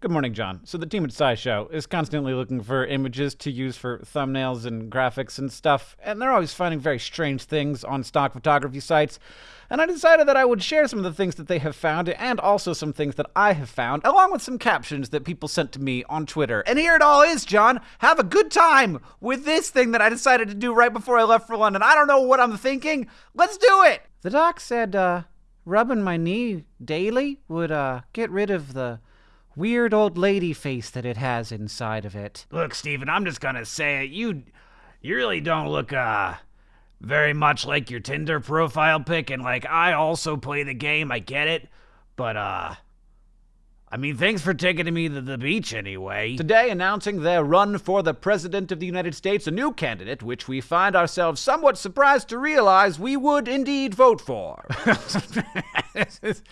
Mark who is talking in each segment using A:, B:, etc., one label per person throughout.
A: Good morning, John. So, the team at SciShow is constantly looking for images to use for thumbnails and graphics and stuff, and they're always finding very strange things on stock photography sites. And I decided that I would share some of the things that they have found, and also some things that I have found, along with some captions that people sent to me on Twitter. And here it all is, John. Have a good time with this thing that I decided to do right before I left for London. I don't know what I'm thinking. Let's do it! The doc said, uh, rubbing my knee daily would, uh, get rid of the weird old lady face that it has inside of it.
B: Look, Steven, I'm just gonna say it. You you really don't look uh very much like your Tinder profile pic and like I also play the game, I get it. But uh I mean, thanks for taking me to the beach anyway.
A: Today, announcing their run for the President of the United States, a new candidate, which we find ourselves somewhat surprised to realize we would indeed vote for.
B: this, is,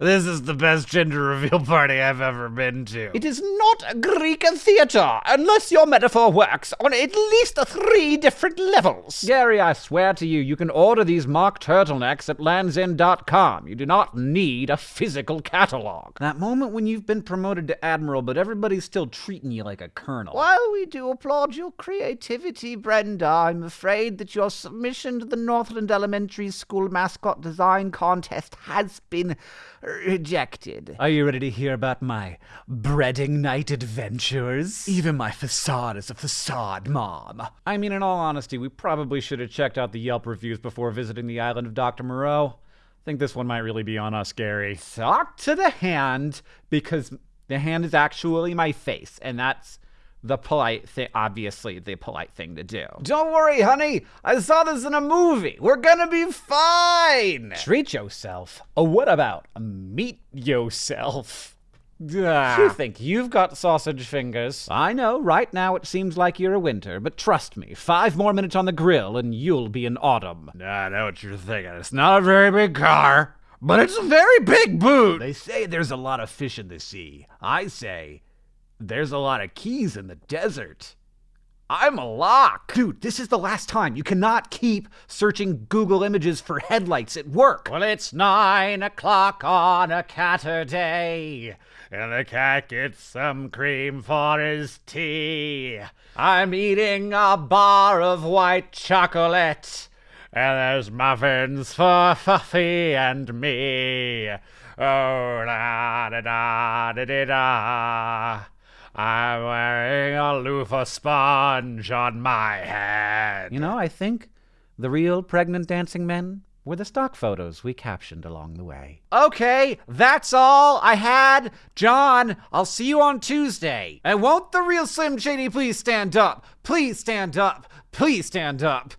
B: this is the best gender reveal party I've ever been to.
C: It is not a Greek theater, unless your metaphor works on at least three different levels.
A: Gary, I swear to you, you can order these mock turtlenecks at landsend.com. You do not need a physical catalog. That moment when you've been promoted to admiral, but everybody's still treating you like a colonel.
C: While we do applaud your creativity, Brenda, I'm afraid that your submission to the Northland Elementary School mascot design contest has been rejected.
A: Are you ready to hear about my breading night adventures? Even my facade is a facade, Mom. I mean, in all honesty, we probably should have checked out the Yelp reviews before visiting the island of Dr. Moreau. I think this one might really be on us, Gary. Talk to the hand, because the hand is actually my face, and that's the polite thing, obviously, the polite thing to do.
C: Don't worry, honey. I saw this in a movie. We're gonna be fine.
A: Treat yourself. Oh, what about meet yourself?
C: Ah.
A: You think you've got sausage fingers. I know, right now it seems like you're a winter, but trust me, five more minutes on the grill and you'll be an autumn.
B: I know what you're thinking. It's not a very big car, but it's a very big boot. They say there's a lot of fish in the sea. I say there's a lot of keys in the desert. I'm a lock.
A: Dude, this is the last time. You cannot keep searching Google images for headlights at work.
B: Well, it's nine o'clock on a Catterday, and the cat gets some cream for his tea. I'm eating a bar of white chocolate, and there's muffins for Fuffy and me. Oh, da da da da da. I'm wearing a loofah sponge on my head.
A: You know, I think the real pregnant dancing men were the stock photos we captioned along the way. Okay, that's all I had. John, I'll see you on Tuesday. And won't the real Slim Shady please stand up? Please stand up. Please stand up.